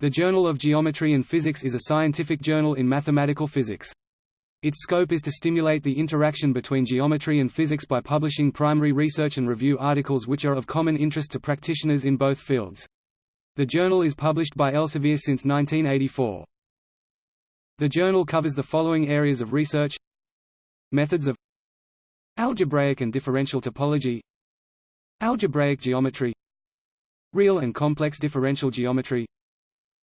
The Journal of Geometry and Physics is a scientific journal in mathematical physics. Its scope is to stimulate the interaction between geometry and physics by publishing primary research and review articles which are of common interest to practitioners in both fields. The journal is published by Elsevier since 1984. The journal covers the following areas of research Methods of Algebraic and differential topology Algebraic geometry Real and complex differential geometry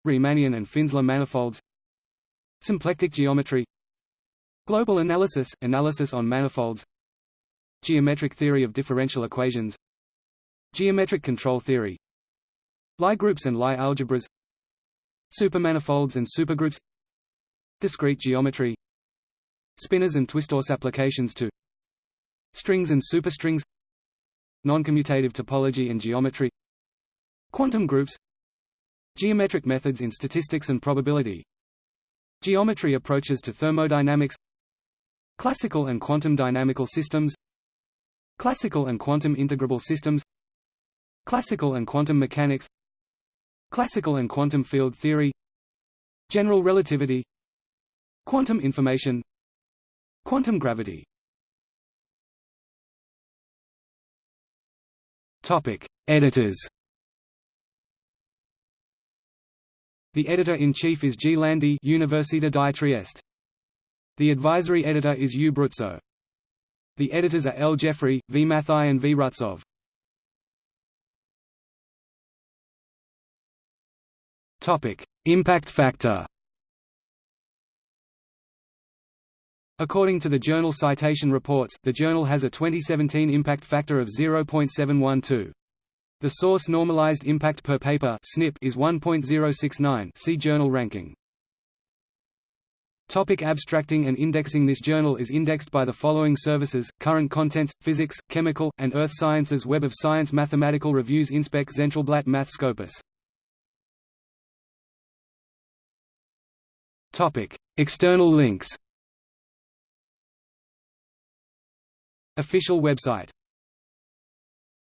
Riemannian and Finsler manifolds. Symplectic geometry. Global analysis – analysis on manifolds. Geometric theory of differential equations. Geometric control theory. Lie groups and Lie algebras. Supermanifolds and supergroups. Discrete geometry. Spinors and twistors applications to Strings and superstrings. Noncommutative topology and geometry. Quantum groups Geometric methods in statistics and probability. Geometry approaches to thermodynamics. Classical and quantum dynamical systems. Classical and quantum integrable systems. Classical and quantum mechanics. Classical and quantum field theory. General relativity. Quantum information. Quantum gravity. Topic: Editors. The editor-in-chief is G. Landi Università di Trieste. The advisory editor is U. Bruzzo. The editors are L. Jeffrey, V. Mathai and V. Roubtsov. Impact factor According to the Journal Citation Reports, the journal has a 2017 impact factor of 0.712. The source normalized impact per paper (SNIP) is 1.069. See journal ranking. Topic abstracting and indexing This journal is indexed by the following services, Current Contents, Physics, Chemical, and Earth Sciences Web of Science Mathematical Reviews Inspec Zentralblatt Math Scopus External links Official website